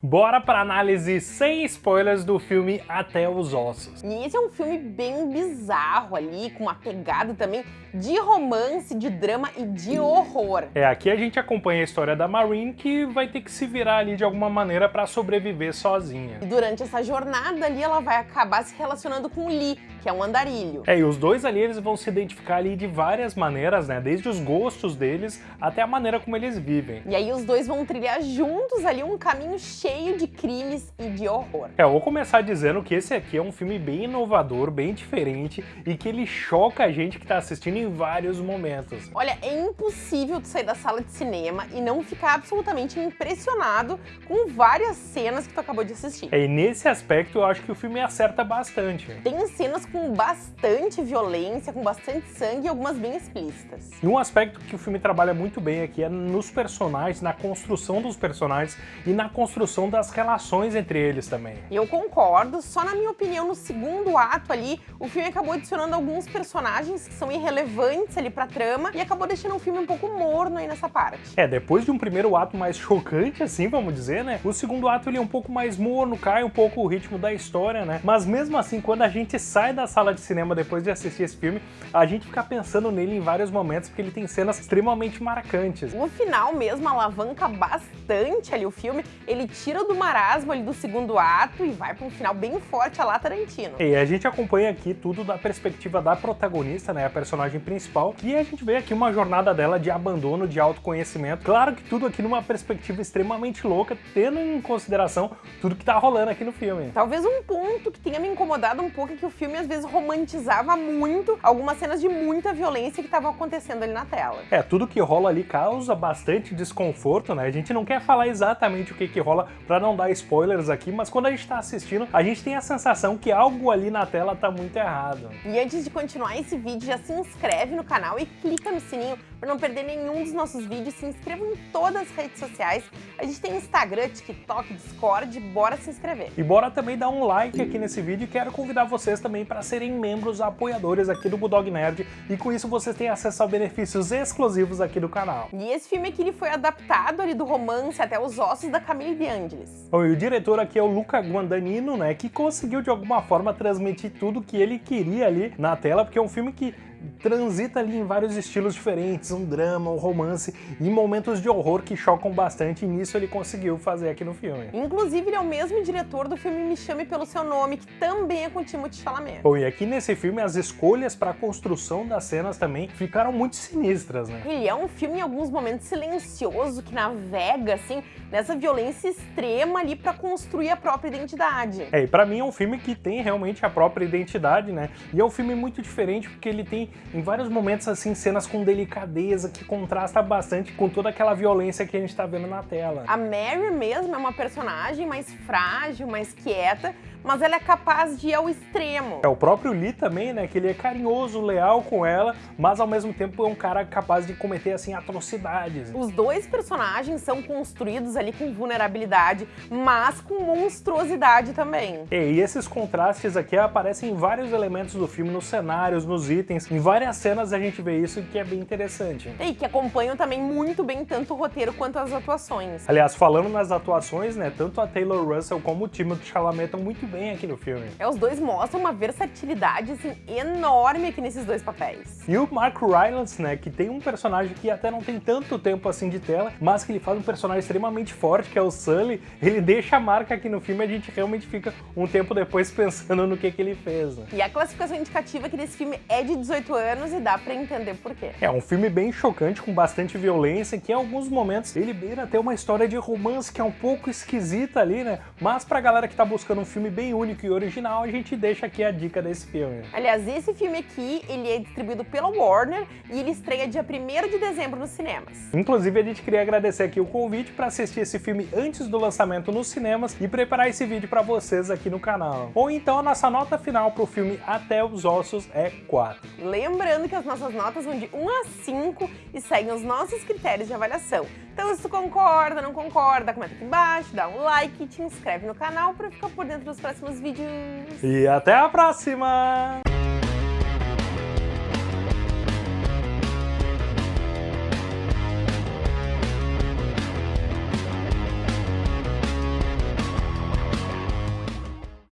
Bora para análise sem spoilers do filme Até os Ossos. E esse é um filme bem bizarro ali, com uma pegada também de romance, de drama e de horror. É, aqui a gente acompanha a história da Marine que vai ter que se virar ali de alguma maneira para sobreviver sozinha. E durante essa jornada ali ela vai acabar se relacionando com o Lee, que é um andarilho. É, e os dois ali eles vão se identificar ali de várias maneiras, né? Desde os gostos deles até a maneira como eles vivem. E aí os dois vão trilhar juntos ali um caminho cheio de crimes e de horror. É, eu vou começar dizendo que esse aqui é um filme bem inovador, bem diferente e que ele choca a gente que tá assistindo em vários momentos. Olha, é impossível tu sair da sala de cinema e não ficar absolutamente impressionado com várias cenas que tu acabou de assistir. É, e nesse aspecto eu acho que o filme acerta bastante. Tem cenas com bastante violência, com bastante sangue e algumas bem explícitas. E um aspecto que o filme trabalha muito bem aqui é nos personagens, na construção dos personagens e na construção das relações entre eles também. Eu concordo, só na minha opinião, no segundo ato ali, o filme acabou adicionando alguns personagens que são irrelevantes ali pra trama e acabou deixando o filme um pouco morno aí nessa parte. É, depois de um primeiro ato mais chocante, assim, vamos dizer, né? O segundo ato ele é um pouco mais morno, cai um pouco o ritmo da história, né? Mas mesmo assim, quando a gente sai da sala de cinema depois de assistir esse filme, a gente fica pensando nele em vários momentos, porque ele tem cenas extremamente marcantes. O final mesmo alavanca bastante ali o filme, ele tira do marasmo ali do segundo ato e vai para um final bem forte a lá Tarantino. E a gente acompanha aqui tudo da perspectiva da protagonista, né, a personagem principal, e a gente vê aqui uma jornada dela de abandono, de autoconhecimento. Claro que tudo aqui numa perspectiva extremamente louca, tendo em consideração tudo que tá rolando aqui no filme. Talvez um ponto que tenha me incomodado um pouco é que o filme às vezes romantizava muito algumas cenas de muita violência que estavam acontecendo ali na tela. É, tudo que rola ali causa bastante desconforto, né? A gente não quer falar exatamente o que que rola para não dar spoilers aqui, mas quando a gente tá assistindo, a gente tem a sensação que algo ali na tela tá muito errado. E antes de continuar esse vídeo, já se inscreve no canal e clica no sininho para não perder nenhum dos nossos vídeos. Se inscreva em todas as redes sociais. A gente tem Instagram, TikTok, Discord, bora se inscrever. E bora também dar um like aqui nesse vídeo e quero convidar vocês também para serem membros apoiadores aqui do Bulldog Nerd e com isso vocês têm acesso a benefícios exclusivos aqui do canal. E esse filme aqui ele foi adaptado ali do romance até os ossos da Camille de Angelis. Bom, e o diretor aqui é o Luca Guadagnino, né, que conseguiu de alguma forma transmitir tudo que ele queria ali na tela, porque é um filme que transita ali em vários estilos diferentes, um drama, um romance e momentos de horror que chocam bastante e nisso ele conseguiu fazer aqui no filme. Inclusive ele é o mesmo diretor do filme Me Chame Pelo Seu Nome, que também é com Timothée Chalamet. Bom, e aqui nesse filme as escolhas para a construção das cenas também ficaram muito sinistras, né? Ele é um filme em alguns momentos silencioso, que navega assim nessa violência extrema ali para construir a própria identidade. É, e pra mim é um filme que tem realmente a própria identidade, né? E é um filme muito diferente porque ele tem em vários momentos assim cenas com delicadeza que contrasta bastante com toda aquela violência que a gente tá vendo na tela. A Mary mesmo é uma personagem mais frágil, mais quieta, mas ela é capaz de ir ao extremo. É o próprio Lee também, né, que ele é carinhoso, leal com ela, mas ao mesmo tempo é um cara capaz de cometer assim atrocidades. Os dois personagens são construídos ali com vulnerabilidade, mas com monstruosidade também. E esses contrastes aqui aparecem em vários elementos do filme, nos cenários, nos itens, em várias cenas a gente vê isso que é bem interessante. E que acompanham também muito bem tanto o roteiro quanto as atuações. Aliás, falando nas atuações, né, tanto a Taylor Russell como o Timothée Chalamet estão muito bem aqui no filme. É, os dois mostram uma versatilidade assim, enorme aqui nesses dois papéis. E o Mark Rylance, né, que tem um personagem que até não tem tanto tempo assim de tela, mas que ele faz um personagem extremamente forte, que é o Sully, ele deixa a marca aqui no filme e a gente realmente fica um tempo depois pensando no que, que ele fez. Né? E a classificação indicativa aqui desse filme é de 18 anos e dá pra entender por quê. É um filme bem chocante, com bastante violência, que em alguns momentos ele beira até uma história de romance que é um pouco esquisita ali, né? Mas pra galera que tá buscando um filme bem único e original, a gente deixa aqui a dica desse filme. Aliás, esse filme aqui, ele é distribuído pela Warner e ele estreia dia 1 de dezembro nos cinemas. Inclusive, a gente queria agradecer aqui o convite para assistir esse filme antes do lançamento nos cinemas e preparar esse vídeo para vocês aqui no canal. Ou então a nossa nota final para o filme Até os Ossos é 4. Lembrando que as nossas notas vão de 1 a 5 e seguem os nossos critérios de avaliação. Então se tu concorda, não concorda, comenta aqui embaixo, dá um like te inscreve no canal para ficar por dentro dos próximos vídeos. E até a próxima!